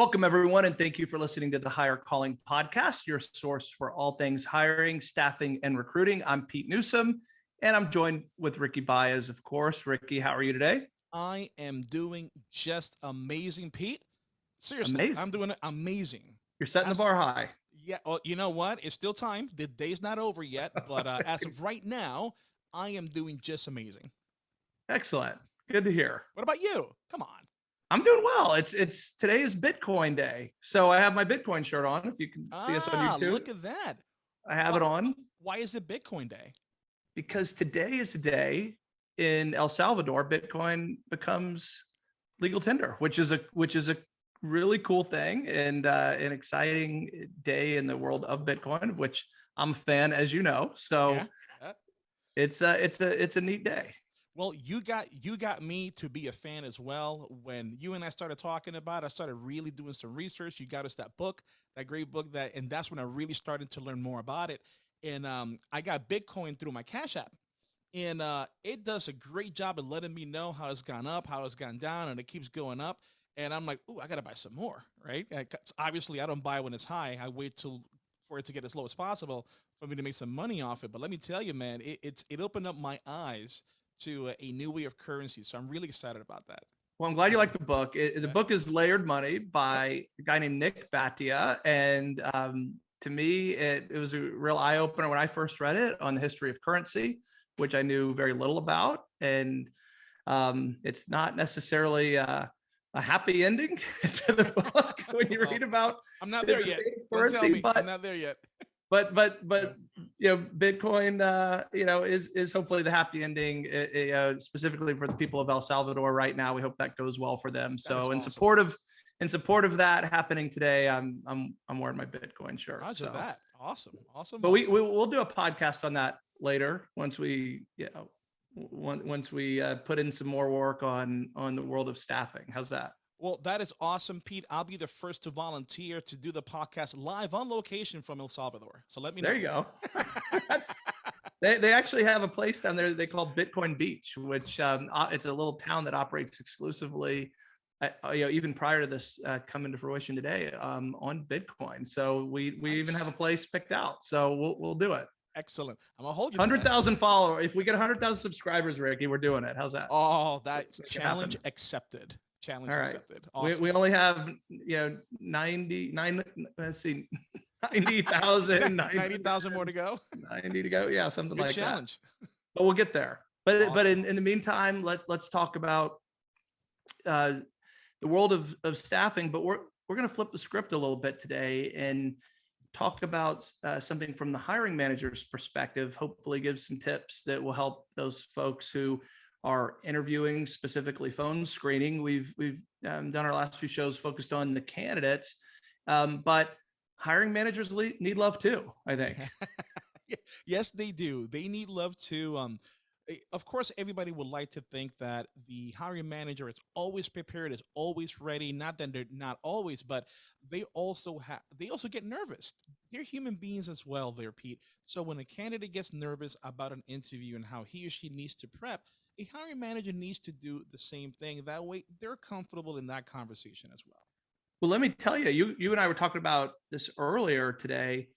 Welcome, everyone, and thank you for listening to the Higher Calling Podcast, your source for all things hiring, staffing, and recruiting. I'm Pete Newsome, and I'm joined with Ricky Baez, of course. Ricky, how are you today? I am doing just amazing, Pete. Seriously, amazing. I'm doing amazing. You're setting as, the bar high. Yeah. Well, you know what? It's still time. The day's not over yet, but uh, as of right now, I am doing just amazing. Excellent. Good to hear. What about you? Come on. I'm doing well. It's it's today is Bitcoin day, so I have my Bitcoin shirt on. If you can see ah, us on ah, YouTube, look at that. I have why, it on. Why is it Bitcoin day? Because today is a day in El Salvador. Bitcoin becomes legal tender, which is a which is a really cool thing and uh, an exciting day in the world of Bitcoin, of which I'm a fan, as you know. So yeah. it's a it's a it's a neat day. Well, you got you got me to be a fan as well. When you and I started talking about, it, I started really doing some research. You got us that book, that great book, that, and that's when I really started to learn more about it. And um, I got Bitcoin through my Cash App, and uh, it does a great job of letting me know how it's gone up, how it's gone down, and it keeps going up. And I'm like, oh, I gotta buy some more, right? Obviously, I don't buy when it's high. I wait till for it to get as low as possible for me to make some money off it. But let me tell you, man, it, it's it opened up my eyes to a new way of currency. So I'm really excited about that. Well, I'm glad you like the book. It, the book is Layered Money by a guy named Nik Bhatia. And um, to me, it, it was a real eye opener when I first read it on the history of currency, which I knew very little about. And um, it's not necessarily uh, a happy ending to the book when you read about. I'm not there yet. Currency, but I'm not there yet but but but you know bitcoin uh you know is is hopefully the happy ending uh, specifically for the people of el salvador right now. We hope that goes well for them. So awesome. in support of in support of that happening today i'm i'm i'm wearing my bitcoin shirt Roger so. that. Awesome. Awesome but awesome. we, we we'll do a podcast on that later once we you know once we uh, put in some more work on on the world of staffing. How's that well, that is awesome, Pete. I'll be the first to volunteer to do the podcast live on location from El Salvador. So let me know. There you go. they, they actually have a place down there they call Bitcoin Beach, which um, it's a little town that operates exclusively, uh, uh, you know, even prior to this uh, coming to fruition today um, on Bitcoin. So we we nice. even have a place picked out. So we'll we'll do it. Excellent. I'm gonna hold you. Hundred thousand followers. If we get hundred thousand subscribers, Ricky, we're doing it. How's that? Oh, that challenge accepted. Challenge accepted. Awesome. We, we only have, you know, 99, let's see, 90,000. 90,000 more to go. 90 to go. Yeah, something Good like challenge. that. But we'll get there. But awesome. but in, in the meantime, let, let's talk about uh, the world of, of staffing. But we're, we're going to flip the script a little bit today and talk about uh, something from the hiring manager's perspective, hopefully give some tips that will help those folks who are interviewing specifically phone screening. We've we've um, done our last few shows focused on the candidates, um, but hiring managers need love too. I think. yes, they do. They need love too. Um, eh, of course, everybody would like to think that the hiring manager is always prepared, is always ready. Not that they're not always, but they also have they also get nervous. They're human beings as well, there, Pete. So when a candidate gets nervous about an interview and how he or she needs to prep, a hiring manager needs to do the same thing. That way they're comfortable in that conversation as well. Well, let me tell you, you, you and I were talking about this earlier today.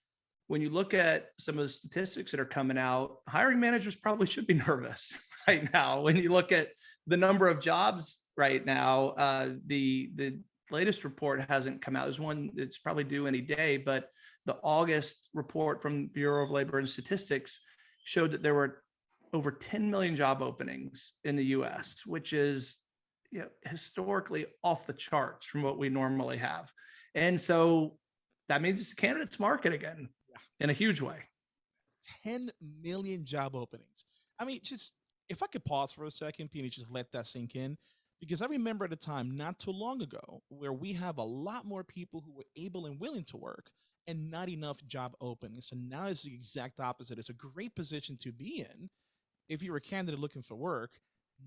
When you look at some of the statistics that are coming out, hiring managers probably should be nervous right now. When you look at the number of jobs right now, uh, the, the latest report hasn't come out. There's one that's probably due any day, but the August report from Bureau of Labor and Statistics showed that there were over 10 million job openings in the US, which is you know, historically off the charts from what we normally have. And so that means it's a candidate's market again yeah. in a huge way. 10 million job openings. I mean, just if I could pause for a second, Peony, just let that sink in. Because I remember at a time not too long ago where we have a lot more people who were able and willing to work and not enough job openings. So now it's the exact opposite. It's a great position to be in if you're a candidate looking for work,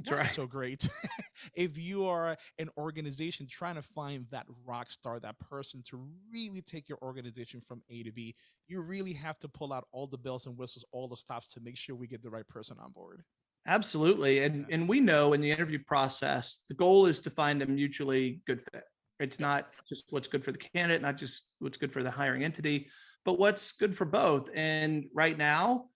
not right. so great. if you are an organization trying to find that rock star, that person to really take your organization from A to B, you really have to pull out all the bells and whistles, all the stops to make sure we get the right person on board. Absolutely. And, and we know in the interview process, the goal is to find a mutually good fit. It's not just what's good for the candidate, not just what's good for the hiring entity, but what's good for both. And right now,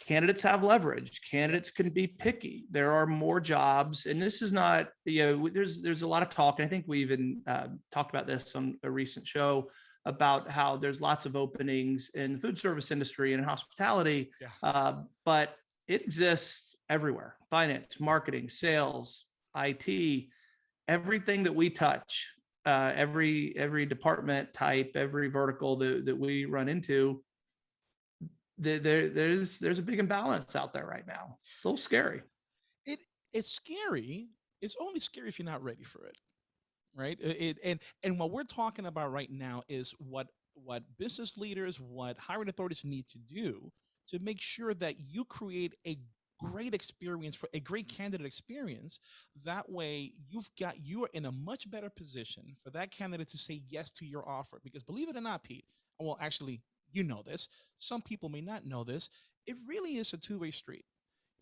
candidates have leverage. Candidates can be picky. There are more jobs, and this is not, you know, there's there's a lot of talk, and I think we even uh, talked about this on a recent show about how there's lots of openings in the food service industry and in hospitality, Yeah. uh, but it exists everywhere: finance, marketing, sales, IT, everything that we touch, uh, every every department type, every vertical that that we run into there, there there's there's a big imbalance out there right now. It's a little scary. It it's scary. It's only scary if you're not ready for it, right? It- and and what we're talking about right now is what what business leaders, what hiring authorities need to do to make sure that you create a great experience for a great candidate experience that way you've got you are in a much better position for that candidate to say yes to your offer because believe it or not pete well actually you know this some people may not know this it really is a two-way street.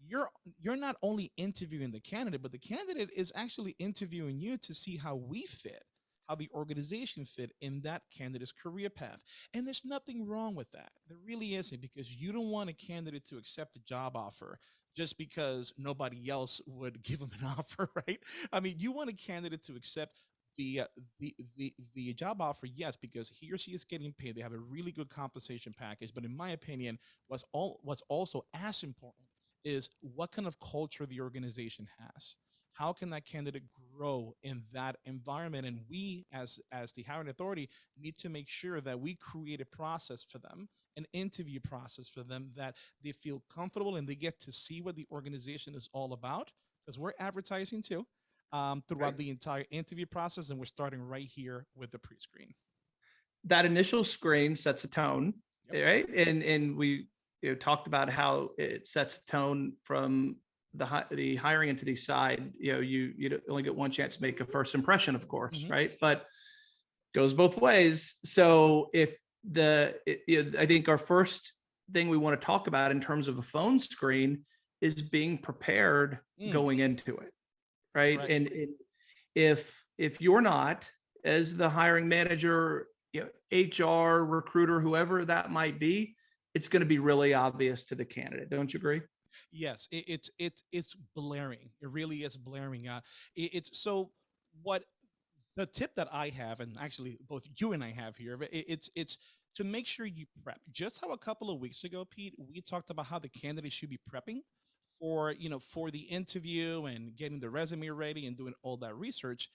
You're you're not only interviewing the candidate but the candidate is actually interviewing you to see how we fit how the organization fit in that candidate's career path. And there's nothing wrong with that. There really isn't because you don't want a candidate to accept a job offer just because nobody else would give them an offer right? I mean you want a candidate to accept the, uh, the the the job offer yes because he or she is getting paid. They have a really good compensation package. But in my opinion what's all what's also as important is what kind of culture the organization has. How can that candidate grow in that environment? And we as as the hiring authority need to make sure that we create a process for them an interview process for them that they feel comfortable and they get to see what the organization is all about because we're advertising too um, throughout Right. the entire interview process and we're starting right here with the pre-screen That initial screen sets a tone, Yep. right? And and we you know, talked about how it sets a tone from the the hiring entity side. You know, you you only get one chance to make a first impression, of course, Mhm. right? But goes both ways. So if the it- you know, I think our first thing we want to talk about in terms of a phone screen is being prepared Mm. going into it right Right. and, and if if you're not as the hiring manager you know hr recruiter whoever that might be it's going to be really obvious to the candidate don't you agree Yes, it, it's it's it's blaring. It really is blaring. Uh, it, it's so what the tip that I have, and actually both you and I have here, it, it's it's to make sure you prep. Just how a couple of weeks ago, Pete, we talked about how the candidate should be prepping for you know for the interview and getting the resume ready and doing all that research.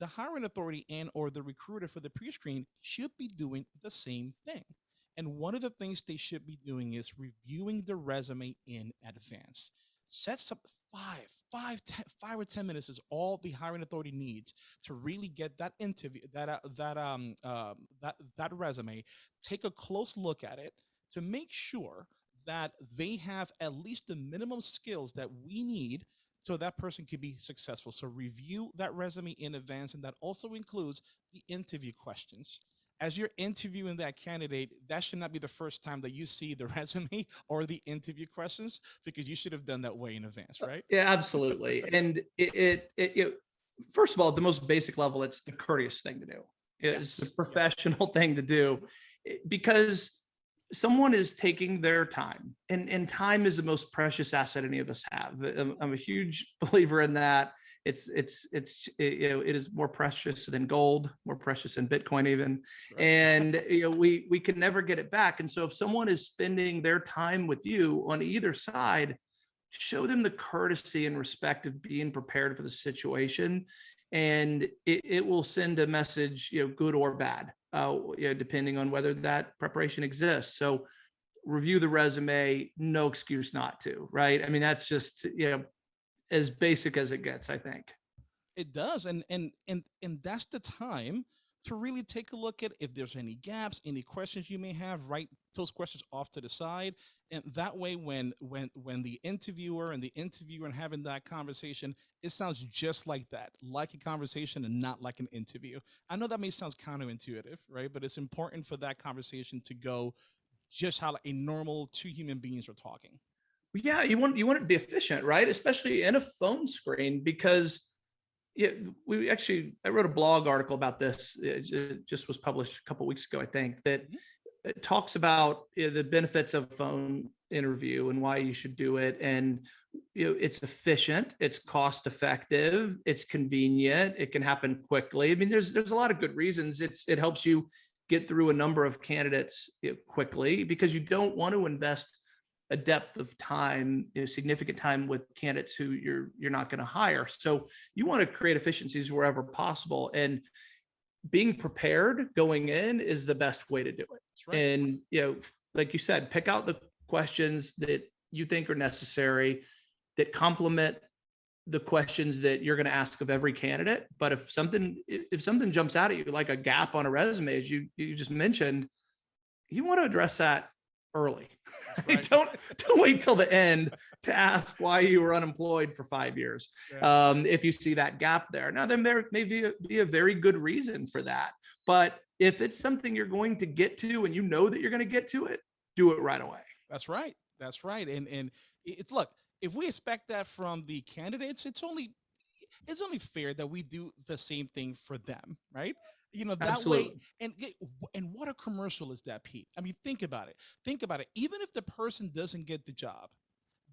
The hiring authority and or the recruiter for the pre-screen should be doing the same thing. And one of the things they should be doing is reviewing the resume in advance. sets up five, five, ten, five or ten minutes is all the hiring authority needs to really get that interview, that uh, that um um that that resume. Take a close look at it to make sure that they have at least the minimum skills that we need so that person can be successful. So review that resume in advance, and that also includes the interview questions as you're interviewing that candidate, that should not be the first time that you see the resume or the interview questions because you should have done that way in advance, right? yeah absolutely and it, it, it, it first of all the most basic level it's the courteous thing to do it's Yes, the yes. professional thing to do because someone is taking their time and and time is the most precious asset any of us have. I'm, I'm a huge believer in that. It's it's it's eh, you know it is more precious than gold more precious than bitcoin even. Right. and you know we we can never get it back. And so if someone is spending their time with you on either side show them the courtesy and respect of being prepared for the situation and it, it will send a message you know good or bad uh you know, depending on whether that preparation exists. So review the resume no excuse not to right? I mean that's just you know as basic as it gets i think. It does, and and and and that's the time to really take a look at if there's any gaps, any questions you may have. Write those questions off to the side, and that way, when when when the interviewer and the interviewer and having that conversation, it sounds just like that, like a conversation and not like an interview. I know that may sound counterintuitive, right? But it's important for that conversation to go just how a normal two human beings are talking. yeah you want you want it to be efficient right especially in a phone screen because Yeah, we actually, I wrote a blog article about this. It just was published a couple weeks ago, I think, that Mhm. it talks about you know, the benefits of phone interview and why you should do it. And you know, it's efficient, it's cost effective, it's convenient, it can happen quickly. I mean, there's there's a lot of good reasons. It's it helps you get through a number of candidates quickly because you don't want to invest a depth of time, you know, significant time with candidates who you're you're not going to hire. So you want to create efficiencies wherever possible. And being prepared going in is the best way to do it. Right. And, you know, like you said, pick out the questions that you think are necessary that complement the questions that you're going to ask of every candidate. But if something, if if something jumps out at you, like a gap on a resume, as you, you just mentioned, you want to address that early. Right. don't, don't wait till the end to ask why you were unemployed for five years. Yeah. Um, if you see that gap there. Now, then there may be a, be a very good reason for that. But if it's something you're going to get to and you know that you're going to get to it, do it right away. That's right. That's right. And and it's look, if we expect that from the candidates, it's only it's only fair that we do the same thing for them, right? You know, that way and and what a commercial is that, Pete? I mean, think about it. Think about it. Even if the person doesn't get the job,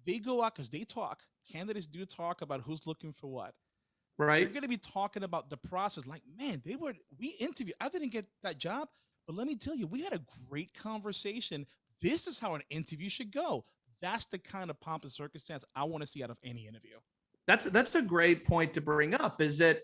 they go out because they talk. Candidates do talk about who's looking for what. Right they're going to be talking about the process. Like, man, they were we interviewed. I didn't get that job, but let me tell you, we had a great conversation. This is how an interview should go. That's the kind of pomp and circumstance I want to see out of any interview. That's, that's a great point to bring up is that,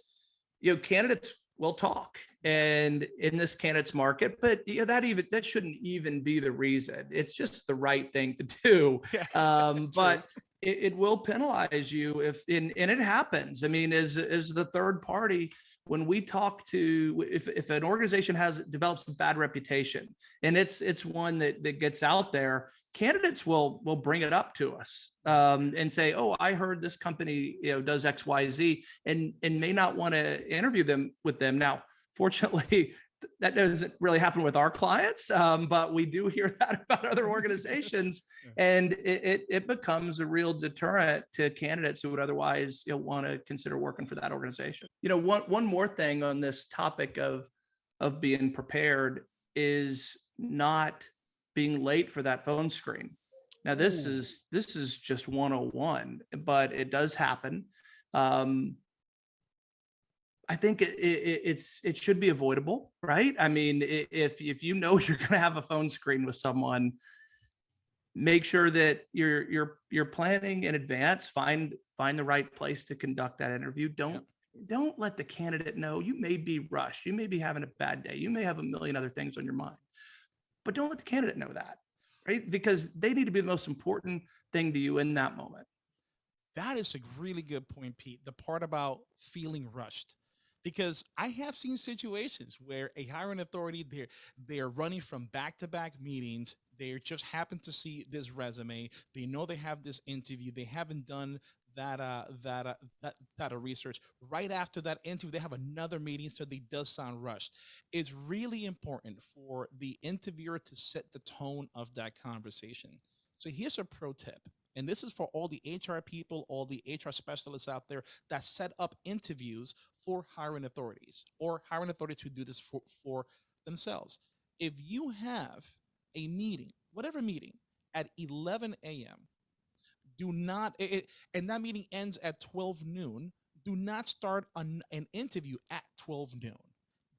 you know, candidates will talk and in this candidates market, but you know, that even, that shouldn't even be the reason. It's just the right thing to do. Yeah, Um, but it, it will penalize you if, and, and it happens. I mean, as, as the third party, when we talk to, if, if an organization has, develops a bad reputation and it's, it's one that, that gets out there, candidates will, will bring it up to us um, and say, oh, I heard this company, you know, does X, Y, Z and, and may not want to interview them with them. Now, fortunately, that doesn't really happen with our clients, um, but we do hear that about other organizations, and it, it it becomes a real deterrent to candidates who would otherwise you know, want to consider working for that organization. You know, one one more thing on this topic of of being prepared is not being late for that phone screen. Now, this Ooh. is this is just 101, but it does happen. Um, I think it, it, it's it should be avoidable, right? I mean, if if you know you're going to have a phone screen with someone, make sure that you're you're you're planning in advance. Find find the right place to conduct that interview. Don't don't let the candidate know you may be rushed. You may be having a bad day. You may have a million other things on your mind, but don't let the candidate know that, right? Because they need to be the most important thing to you in that moment. That is a really good point, Pete. The part about feeling rushed. Because I have seen situations where a hiring authority they're they're running from back-to-back meetings. They just happen to see this resume. They know they have this interview. They haven't done that uh that uh, that that uh, research right after that interview they have another meeting so they does sound rushed it's really important for the interviewer to set the tone of that conversation so here's a pro tip and this is for all the HR people, all the HR specialists out there that set up interviews for hiring authorities or hiring authorities who do this for, for themselves. If you have a meeting, whatever meeting, at 11 a.m., do not, it, and that meeting ends at 12 noon, do not start an, an interview at 12 noon.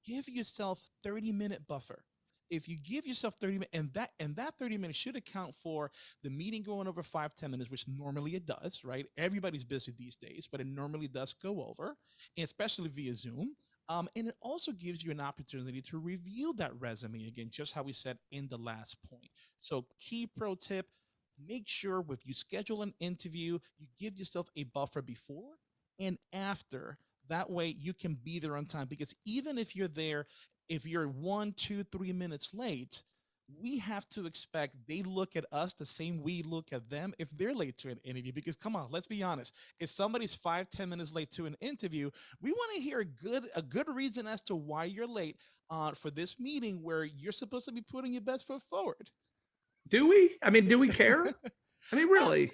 Give yourself 30 minute buffer. If you give yourself 30 minutes, and that and that 30 minutes should account for the meeting going over five ten minutes, which normally it does, right? Everybody's busy these days, but it normally does go over, especially via Zoom. Um, and it also gives you an opportunity to review that resume again, just how we said in the last point. So, key pro tip make sure if you schedule an interview, you give yourself a buffer before and after. That way you can be there on time because even if you're there, if you're one, two, three minutes late, we have to expect they look at us the same we look at them if they're late to an interview. Because come on, let's be honest. If somebody's five, ten minutes late to an interview, we want to hear a good a good reason as to why you're late uh, for this meeting where you're supposed to be putting your best foot forward. Do we? I mean, do we care? I mean, uh, really?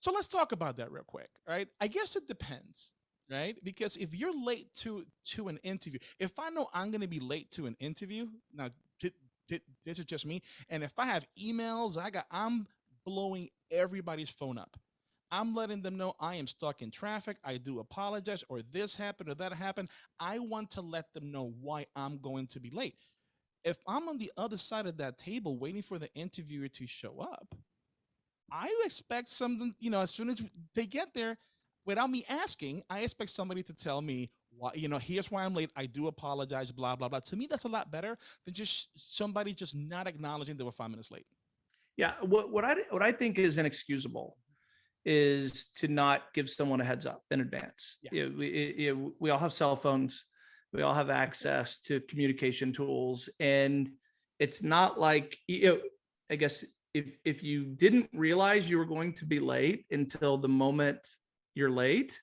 So let's talk about that real quick, right? I guess it depends. right? Because if you're late to to an interview, if I know I'm going to be late to an interview, now thi- thi- this is just me, and if I have emails, I got I'm blowing everybody's phone up. I'm letting them know I am stuck in traffic. I do apologize, or this happened or that happened. I want to let them know why I'm going to be late. If I'm on the other side of that table waiting for the interviewer to show up, I expect something, you know, as soon as they get there, without me asking, I expect somebody to tell me why, you know, here's why I'm late. I do apologize, blah, blah, blah. To me, that's a lot better than just somebody just not acknowledging they were five minutes late. Yeah, what what I what I think is inexcusable is to not give someone a heads up in advance. Yeah. Know, we, it- we all have cell phones. We all have access to communication tools, and it's not like you know. I guess if if you didn't realize you were going to be late until the moment you're late,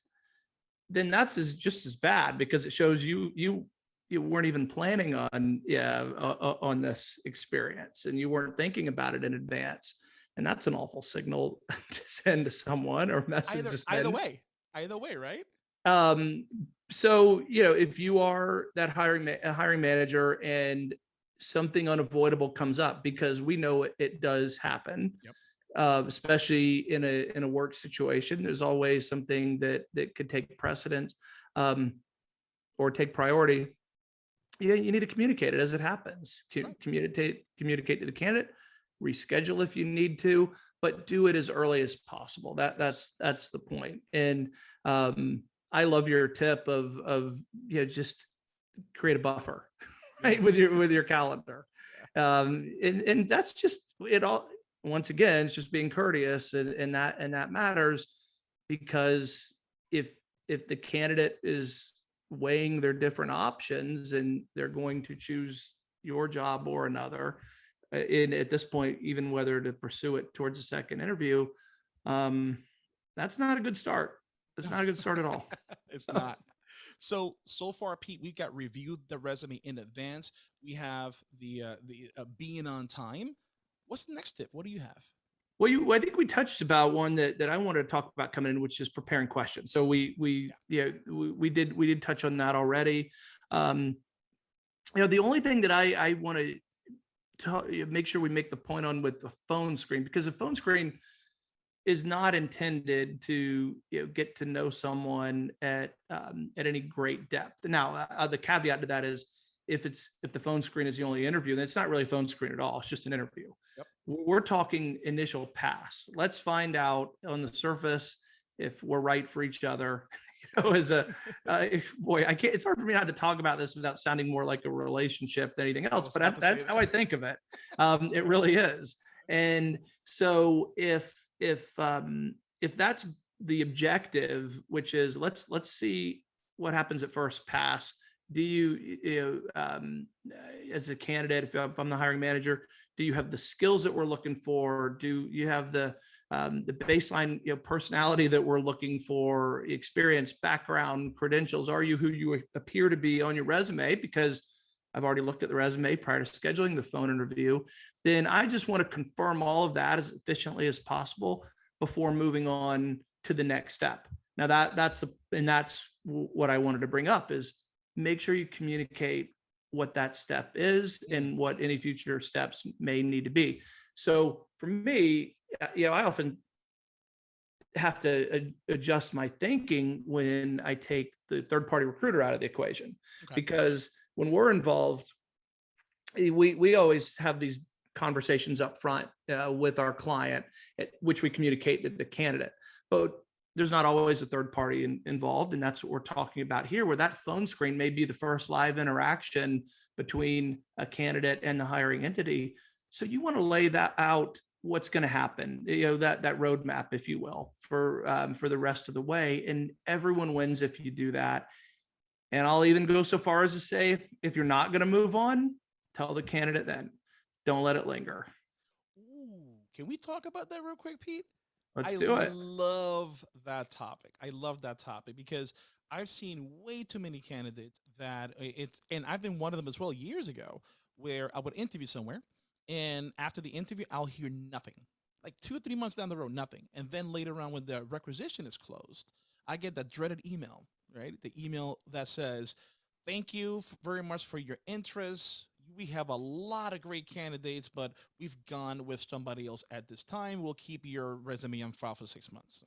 then that's as just as bad because it shows you you you weren't even planning on yeah uh, on this experience and you weren't thinking about it in advance and that's an awful signal to send to someone or message Either, to either way, either way, right? um so you know if you are that hiring ma- hiring manager and something unavoidable comes up because we know it, it does happen Yep. uh, especially in a in a work situation there's always something that that could take precedence um or take priority yeah you need to communicate it as it happens Right. communicate communicate to the candidate reschedule if you need to but do it as early as possible that that's that's the point and um I love your tip of of you know just create a buffer right with your with your calendar. Um and, and that's just it all once again it's just being courteous and, and that and that matters because if if the candidate is weighing their different options and they're going to choose your job or another uh, in at this point even whether to pursue it towards a second interview um that's not a good start that's not a good start at all it's not. So so far, Pete, we've got reviewed the resume in advance. We have the uh, the uh, being on time. What's the next tip? What do you have? Well, you, I think we touched about one that, that I wanted to talk about coming in, which is preparing questions. So we, we, yeah, we, we did, we did touch on that already. Um, you know, the only thing that I, I want to make sure we make the point on with the phone screen, because the phone screen is not intended to you know, get to know someone at um, at any great depth. Now, uh, the caveat to that is if it's if the phone screen is the only interview, then it's not really a phone screen at all. It's just an interview. Yep. We're talking initial pass. Let's find out on the surface if we're right for each other. You know, as a uh, boy, I can't. It's hard for me not to talk about this without sounding more like a relationship than anything else. But that, that's how. I think of it. Um, it really is. And so if if um, if that's the objective, which is let's let's see what happens at first pass. Do you, you know, um, as a candidate, if I'm if I'm the hiring manager, do you have the skills that we're looking for? Do you have the um, the baseline you know, personality that we're looking for, experience, background, credentials? Are you who you appear to be on your resume? Because I've already looked at the resume prior to scheduling the phone interview. Then I just want to confirm all of that as efficiently as possible before moving on to the next step. Now that that's and that's what I wanted to bring up is make sure you communicate what that step is and what any future steps may need to be. So for me, uh, you know, I often have to adjust my thinking when I take the third party recruiter out of the equation Okay. because when we're involved, we we always have these conversations up front uh, with our client, at which we communicate to the candidate. But there's not always a third party in, involved, and that's what we're talking about here. Where that phone screen may be the first live interaction between a candidate and the hiring entity. So you want to lay that out. What's going to happen? You know that that roadmap, if you will, for um, for the rest of the way, and everyone wins if you do that. And I'll even go so far as to say, if, if you're not going to move on, tell the candidate then. Don't let it linger. Ooh, can we talk about that real quick, Pete? Let's I do it. I love that topic. I love that topic because I've seen way too many candidates that it's, and I've been one of them as well years ago, where I would interview somewhere, and after the interview, I'll hear nothing. Like two or three months down the road, nothing. And then later on, when the requisition is closed, I get that dreaded email right? The email that says, "Thank you very much for your interest. We have a lot of great candidates, but we've gone with somebody else at this time. We'll keep your resume on file for six months."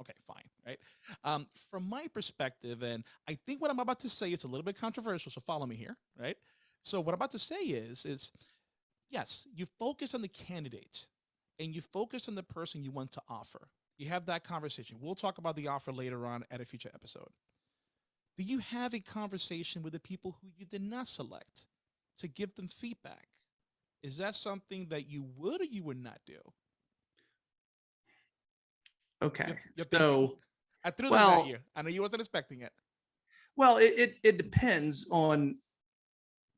Okay, fine, right? Um, from my perspective, and I think what I'm about to say is a little bit controversial, so follow me here, right? So what I'm about to say is, is yes, you focus on the candidate and you focus on the person you want to offer. You have that conversation. We'll talk about the offer later on at a future episode. Do you have a conversation with the people who you did not select to give them feedback? Is that something that you would or you would not do? Okay. You're- you're thinking. So, I threw that Well- at you. I know you wasn't expecting it. well, it, it, it depends on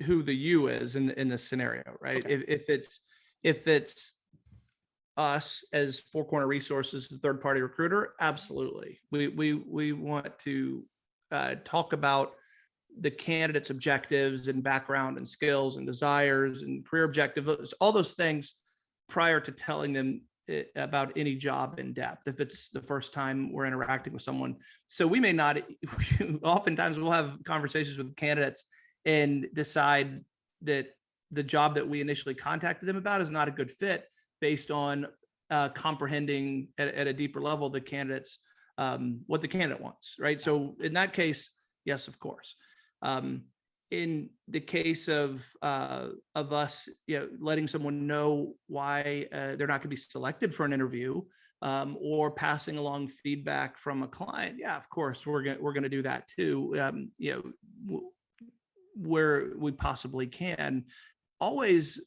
who the you is in, in this scenario, right? Okay. If, if it's, if it's us as Four Corner Resources, the third party recruiter, absolutely. We, we, we want to uh, talk about the candidate's objectives and background and skills and desires and career objectives, all those things prior to telling them about any job in depth if it's the first time we're interacting with someone. So we may not oftentimes we'll have conversations with candidates and decide that the job that we initially contacted them about is not a good fit based on uh, comprehending at, at a deeper level the candidates um, what the candidate wants right? So in that case yes of course um, in the case of uh, of us, you know, letting someone know why uh, they're not going to be selected for an interview, um, or passing along feedback from a client, yeah, of course, we're gonna we're gonna do that too. Um, you know, where we possibly can, always,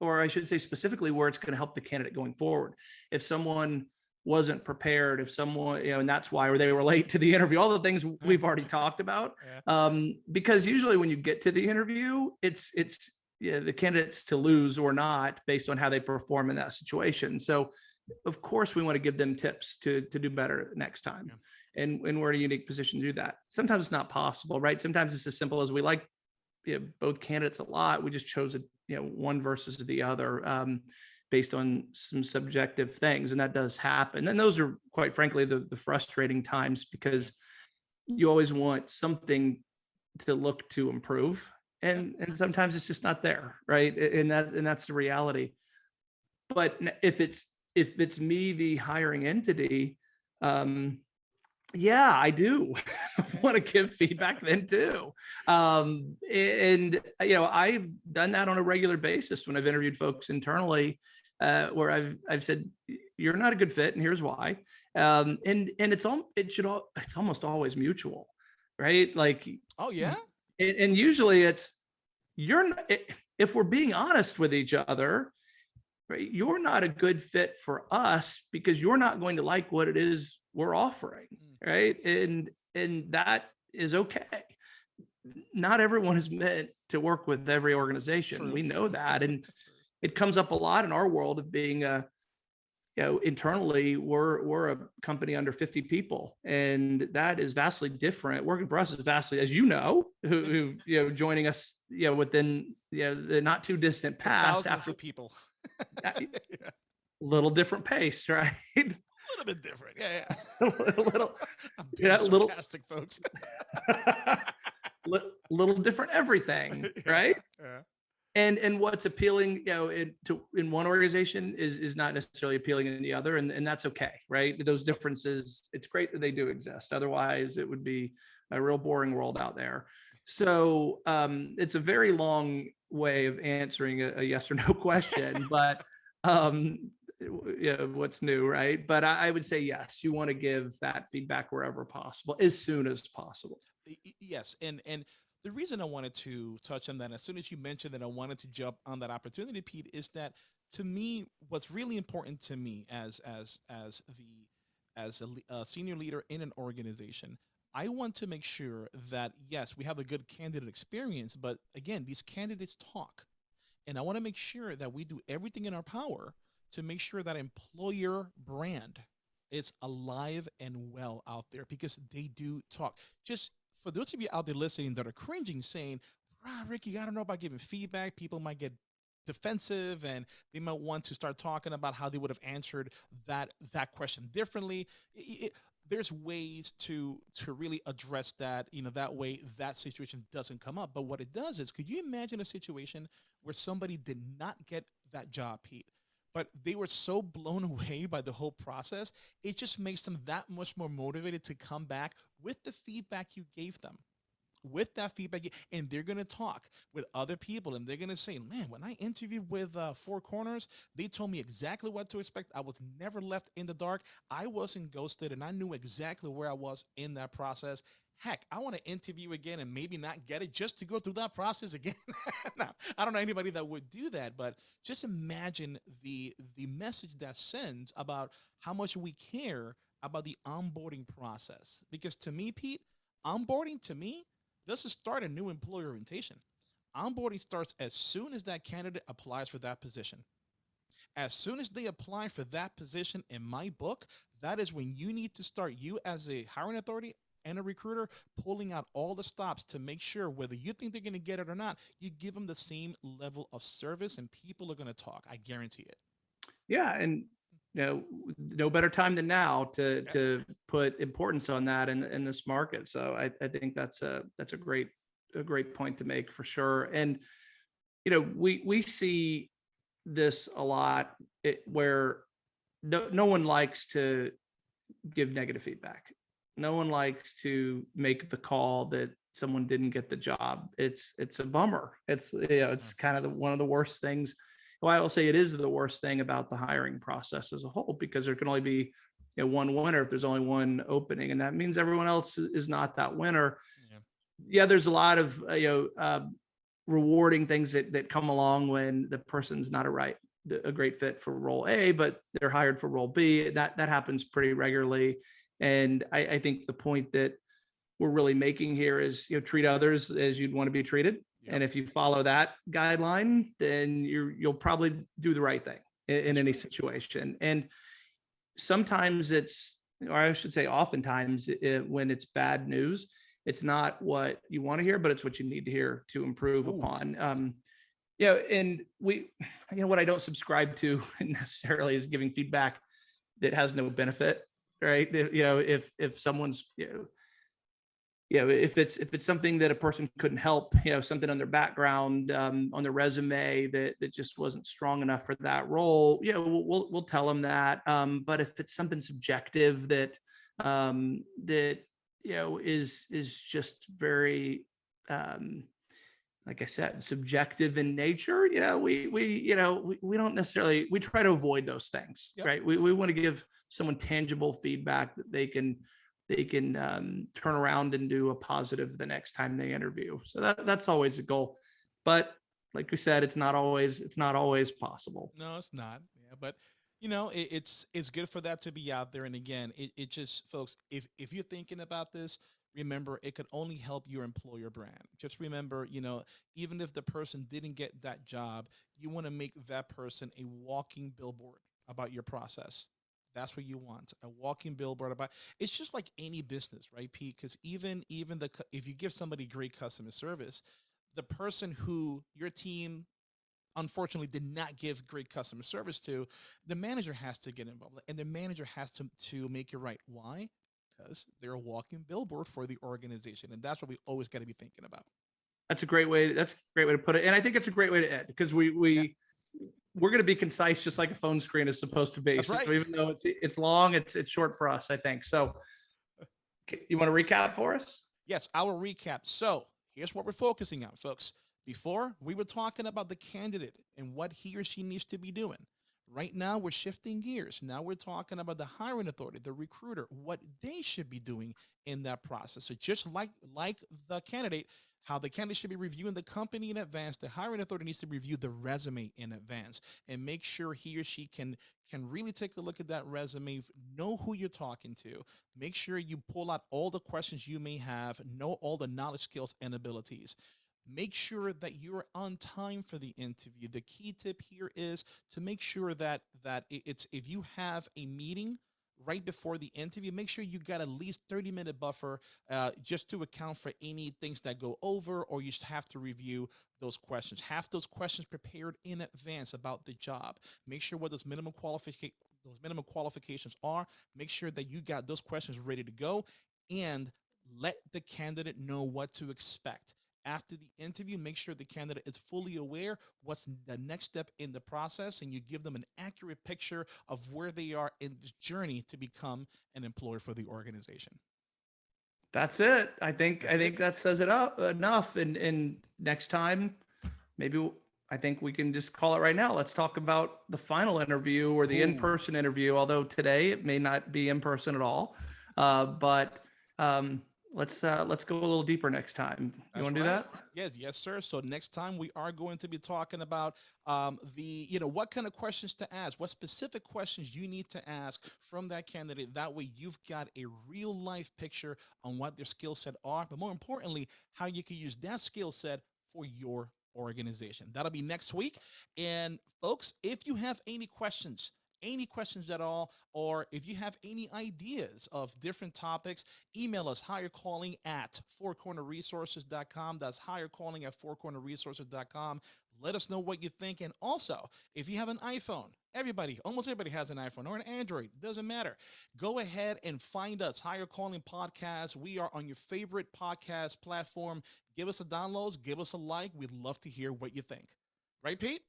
or I should say specifically, where it's going to help the candidate going forward. If someone wasn't prepared, if someone, you know, and that's why they were late to the interview, all the things we've already talked about Yeah. um, because usually when you get to the interview, it's it's yeah, the candidates to lose or not based on how they perform in that situation. So, of course, we want to give them tips to to do better next time, and and we're in a unique position to do that. Sometimes it's not possible, right? Sometimes it's as simple as we like you know, both candidates a lot. We just chose a, you know one versus the other. Um, based on some subjective things and that does happen. And those are quite frankly the, the frustrating times because you always want something to look to improve and and sometimes it's just not there right? And that and that's the reality. But if it's if it's me the hiring entity um yeah i do want to give feedback then too. Um and you know i've done that on a regular basis when i've interviewed folks internally uh where i've i've said you're not a good fit and here's why um and and it's all it should all it's almost always mutual right like Oh yeah. and, and usually it's you're n- i- if we're being honest with each other right you're not a good fit for us because you're not going to like what it is we're offering Mm. right and and that is okay not everyone is meant to work with every organization True. we know that and. It comes up a lot in our world of being a you know internally we're we're a company under 50 people and that is vastly different working for us is vastly as you know who, who you know joining us you know within you know the not too distant past Thousands after of people. Uh, yeah. little different pace right A little bit different. Yeah, yeah. a little Yeah, little- sarcastic, folks. li- little different everything right Yeah. And and what's appealing you know in, to in one organization is is not necessarily appealing in the other and and that's okay right? Those differences it's great that they do exist. Otherwise it would be a real boring world out there. So um it's a very long way of answering a, a yes or no question but um yeah what's new right? But I, I would say yes you want to give that feedback wherever possible as soon as possible. Yes, and and the reason I wanted to touch on that as soon as you mentioned that I wanted to jump on that opportunity, Pete, is that to me, what's really important to me as as as the as a, a senior leader in an organization, I want to make sure that yes, we have a good candidate experience, but again, these candidates talk, and I want to make sure that we do everything in our power to make sure that employer brand is alive and well out there because they do talk. Just for those of you out there listening that are cringing, saying, "Ah, Ricky, I don't know about giving feedback. People might get defensive and they might want to start talking about how they would have answered that that question differently." I- I- there's ways to to really address that you know that way that situation doesn't come up but what it does is could you imagine a situation where somebody did not get that job pete but they were so blown away by the whole process it just makes them that much more motivated to come back with the feedback you gave them with that feedback and they're going to talk with other people and they're going to say man when i interviewed with uh, four corners they told me exactly what to expect. I was never left in the dark. I wasn't ghosted and i knew exactly where i was in that process. Heck i want to interview again and maybe not get it just to go through that process again. Now, i don't know anybody that would do that but just imagine the the message that sends about how much we care about the onboarding process because to me pete onboarding to me doesn't start a new employee orientation. Onboarding starts as soon as that candidate applies for that position. As soon as they apply for that position in my book, that is when you need to start, you as a hiring authority and a recruiter, pulling out all the stops to make sure whether you think they're going to get it or not, you give them the same level of service and people are going to talk. I guarantee it. Yeah. And you know, no better time than now to Yeah. to put importance on that in in this market. So I, I think that's a that's a great a great point to make for sure. And you know, we we see this a lot it, where no no one likes to give negative feedback. No one likes to make the call that someone didn't get the job. It's it's a bummer. It's you know, it's mm. kind of the, one of the worst things well, I will say it is the worst thing about the hiring process as a whole because there can only be you know, one winner if there's only one opening, and that means everyone else is not that winner. Yeah. Yeah, there's a lot of uh, you know uh, rewarding things that that come along when the person's not a right a great fit for role A, but they're hired for role B. That that happens pretty regularly, and I, I think the point that we're really making here is you know treat others as you'd want to be treated and if you follow that guideline, then you're you'll probably do the right thing in, in any situation. And sometimes it's, or I should say, oftentimes it, when it's bad news, it's not what you want to hear, but it's what you need to hear to improve Ooh. upon. Um, yeah, and we, you know, what I don't subscribe to necessarily is giving feedback that has no benefit, right? You know, if if someone's you know you know, if it's if it's something that a person couldn't help, you know, something on their background, um, on their resume that that just wasn't strong enough for that role, you know, we'll we'll, we'll tell them that. Um, but if it's something subjective that um, that you know is is just very um, like I said, subjective in nature, you know, we we you know we, we don't necessarily we try to avoid those things, Yep. right? We we want to give someone tangible feedback that they can they can um, turn around and do a positive the next time they interview. So that that's always a goal. But like we said, it's not always it's not always possible. No, it's not. Yeah, but you know, it, it's it's good for that to be out there. And again, it, it just, folks, if if you're thinking about this, remember it could only help your employer brand. Just remember, you know, even if the person didn't get that job, you want to make that person a walking billboard about your process. That's what you want a walking billboard about. It's just like any business, right, Pete? Because even even the if you give somebody great customer service, the person who your team unfortunately did not give great customer service to, the manager has to get involved, and the manager has to to make it right. Why? Because they're a walking billboard for the organization, and that's what we always got to be thinking about. That's a great way. That's a great way to put it. And I think it's a great way to end because we we we're going to be concise, just like a phone screen is supposed to be. That's So right. even though it's it's long, it's it's short for us, I think. So, you want to recap for us? Yes, I will recap. So here's what we're focusing on, folks. Before we were talking about the candidate and what he or she needs to be doing. Right now, we're shifting gears. Now we're talking about the hiring authority, the recruiter, what they should be doing in that process. So just like like the candidate, how the candidate should be reviewing the company in advance, the hiring authority needs to review the resume in advance and make sure he or she can can really take a look at that resume, know who you're talking to, make sure you pull out all the questions you may have, know all the knowledge, skills, and abilities. Make sure that you're on time for the interview. The key tip here is to make sure that that it's if you have a meeting right before the interview, make sure you got at least 30 minute buffer uh, just to account for any things that go over or you just have to review those questions. Have those questions prepared in advance about the job. Make sure what those minimum qualification those minimum qualifications are. Make sure that you got those questions ready to go and let the candidate know what to expect. After the interview, make sure the candidate is fully aware what's the next step in the process and you give them an accurate picture of where they are in this journey to become an employee for the organization. That's it. I think, I That's it. think that says it up enough. And, and next time, maybe I think we can just call it right now. Let's talk about the final interview or the in-person interview, although today it may not be in person at all. Uh, but, um, let's, uh, let's go a little deeper next time. You That's want to do that? Yes, yes, sir. So next time we are going to be talking about um, the, you know, what kind of questions to ask, what specific questions you need to ask from that candidate. That way you've got a real life picture on what their skill set are, but more importantly, how you can use that skill set for your organization. That'll be next week. And folks, if you have any questions, any questions at all, or if you have any ideas of different topics, email us higher calling at fourcornerresources.com. That's higher calling at fourcornerresources.com. Let us know what you think. And also, if you have an iPhone, everybody, almost everybody has an iPhone or an Android, doesn't matter. Go ahead and find us, Higher Calling Podcast. We are on your favorite podcast platform. Give us a download, give us a like. We'd love to hear what you think. Right, Pete?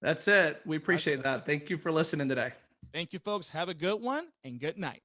That's it. We appreciate that. Thank you for listening today. Thank you, folks. Have a good one and good night.